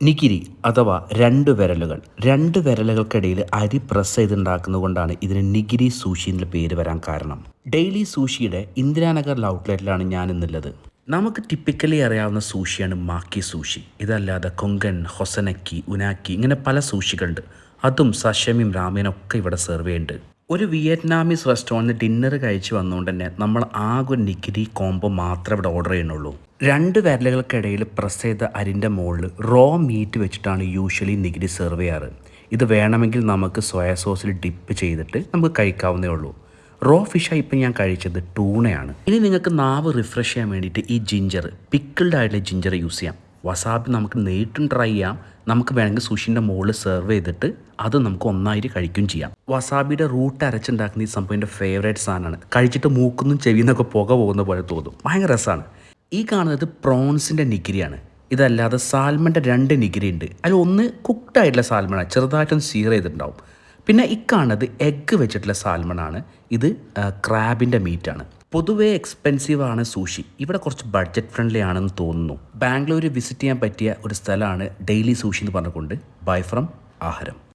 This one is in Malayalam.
നികിരി അഥവാ രണ്ട് വിരലുകൾ. രണ്ട് വിരലുകൾക്കിടയിൽ അരി പ്രസ് ചെയ്തുണ്ടാക്കുന്നത് കൊണ്ടാണ് ഇതിന് നിഗിരി സൂഷി എന്ന പേര് വരാൻ കാരണം. ഡെയിലി സൂഷിയുടെ ഇന്ദിരാനഗർ ഔട്ട്ലെറ്റിലാണ് ഞാൻ ഇന്നുള്ളത് നമുക്ക് ടിപ്പിക്കലി അറിയാവുന്ന സൂഷിയാണ് മാക്കി സൂഷി ഇതല്ലാതെ കൊങ്കൺ ഹൊസനക്കി ഉനാക്കി ഇങ്ങനെ പല സൂഷികളുണ്ട് അതും സഷമിയും രാമേനൊക്കെ ഇവിടെ സെർവ് ചെയ്യുന്നുണ്ട്. ഒരു വിയറ്റ്നാമീസ് റെസ്റ്റോറന്റിൽ ഡിന്നർ കഴിച്ച് വന്നുകൊണ്ട് തന്നെ നമ്മൾ ആകെ ഒരു നിക്കിരി കോംബോ മാത്രമേ ഇവിടെ ഓർഡർ ചെയ്യുന്നുള്ളൂ. രണ്ട് വിരലുകൾക്കിടയിൽ പ്രസ് ചെയ്ത അരിന്റെ മുകളിൽ റോ മീറ്റ് വെച്ചിട്ടാണ് യൂഷ്വലി നികിരി സെർവ് ചെയ്യാറ്. ഇത് വേണമെങ്കിൽ നമുക്ക് സോയ സോസിൽ ഡിപ്പ് ചെയ്തിട്ട് നമുക്ക് കഴിക്കാവുന്നേ ഉള്ളൂ. റോ ഫിഷായി ഇപ്പം ഞാൻ കഴിച്ചത് ടൂണയാണ്. ഇനി നിങ്ങൾക്ക് നാവ് റിഫ്രഷ് ചെയ്യാൻ വേണ്ടിയിട്ട് ഈ ജിഞ്ചർ പിക്കിൾഡ് ആയിട്ടുള്ള ജിഞ്ചർ യൂസ് ചെയ്യാം. വസാബി നമുക്ക് നേരിട്ടും ട്രൈ ചെയ്യാം. നമുക്ക് വേണമെങ്കിൽ സുഷിന്റെ മുകളിൽ സെർവ് ചെയ്തിട്ട് അത് നമുക്ക് ഒന്നായിട്ട് കഴിക്കുകയും ചെയ്യാം. വസാബിയുടെ റൂട്ട് അരച്ചുണ്ടാക്കുന്ന ഈ സംഭവം എന്റെ ഫേവറേറ്റ് സാധനമാണ്. കഴിച്ചിട്ട് മൂക്കുന്നും ചെവിന്നൊക്കെ പുക പോകുന്ന പോലെ തോന്നും. ഭയങ്കര രസമാണ്. ഈ കാണുന്നത് പ്രോൺസിന്റെ നിഗിരിയാണ് ഇതല്ലാതെ സാൽമന്റെ രണ്ട് നിഗിരി ഉണ്ട്. അതിൽ ഒന്ന് കുക്ക്ഡ് ആയിട്ടുള്ള സാൽമണാണ് ചെറുതായിട്ടൊന്ന് സീർ ചെയ്തിട്ടുണ്ടാവും. പിന്നെ ഇക്കാണത് എഗ്ഗ് വെച്ചിട്ടുള്ള സാൽമണാണ് ഇത് ക്രാബിന്റെ മീറ്റാണ് പൊതുവേ എക്സ്പെൻസീവ് ആണ് സൂഷി ഇവിടെ കുറച്ച് ബഡ്ജറ്റ് ഫ്രണ്ട്ലി ആണെന്ന് തോന്നുന്നു. ബാംഗ്ലൂർ വിസിറ്റ് ചെയ്യാൻ പറ്റിയ ഒരു സ്ഥലമാണ് ഡെയിലി സൂഷി എന്ന് പറഞ്ഞുകൊണ്ട് ബൈ ഫ്രം ആഹാരം.